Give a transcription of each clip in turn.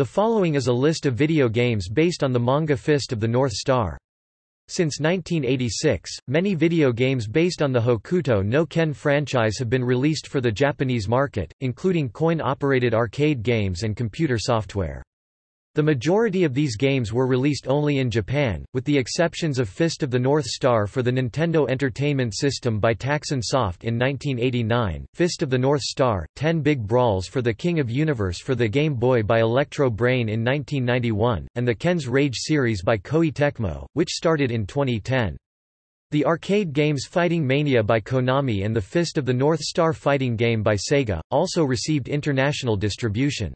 The following is a list of video games based on the manga Fist of the North Star. Since 1986, many video games based on the Hokuto no Ken franchise have been released for the Japanese market, including coin-operated arcade games and computer software. The majority of these games were released only in Japan, with the exceptions of Fist of the North Star for the Nintendo Entertainment System by Taxan Soft in 1989, Fist of the North Star, 10 Big Brawls for the King of Universe for the Game Boy by Electro Brain in 1991, and the Ken's Rage series by Koei Tecmo, which started in 2010. The arcade games Fighting Mania by Konami and the Fist of the North Star fighting game by Sega, also received international distribution.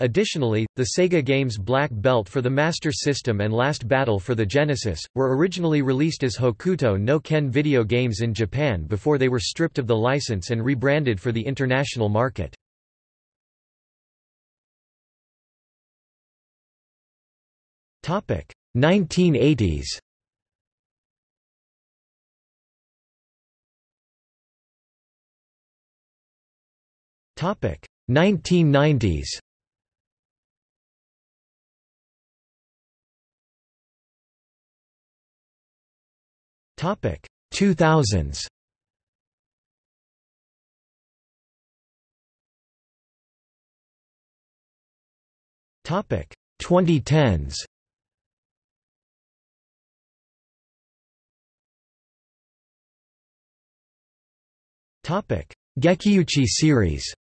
Additionally, the Sega games Black Belt for the Master System and Last Battle for the Genesis, were originally released as Hokuto no Ken video games in Japan before they were stripped of the license and rebranded for the international market. Topic 1980s. Topic 1990s. Topic 2000s. Topic 2010s. Topic Gekiuchi series.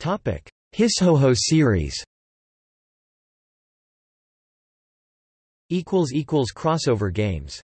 Topic Hishoho series. Crossover games